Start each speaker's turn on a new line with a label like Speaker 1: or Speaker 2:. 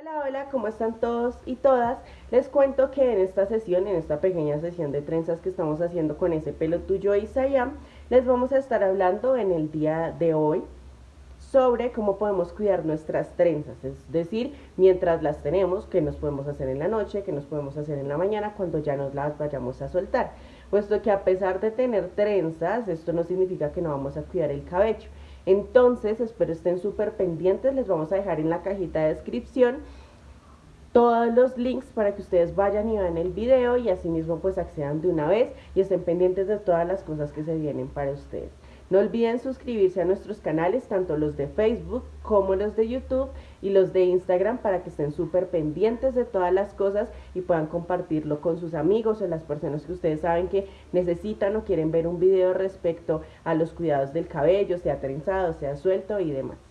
Speaker 1: Hola, hola, ¿cómo están todos y todas? Les cuento que en esta sesión, en esta pequeña sesión de trenzas que estamos haciendo con ese pelo tuyo Isayam, les vamos a estar hablando en el día de hoy sobre cómo podemos cuidar nuestras trenzas, es decir, mientras las tenemos, qué nos podemos hacer en la noche, qué nos podemos hacer en la mañana cuando ya nos las vayamos a soltar, puesto que a pesar de tener trenzas, esto no significa que no vamos a cuidar el cabello. Entonces, espero estén súper pendientes, les vamos a dejar en la cajita de descripción todos los links para que ustedes vayan y vean el video y asimismo pues accedan de una vez y estén pendientes de todas las cosas que se vienen para ustedes. No olviden suscribirse a nuestros canales, tanto los de Facebook como los de YouTube y los de Instagram para que estén súper pendientes de todas las cosas y puedan compartirlo con sus amigos o las personas que ustedes saben que necesitan o quieren ver un video respecto a los cuidados del cabello, sea trenzado, sea suelto y demás.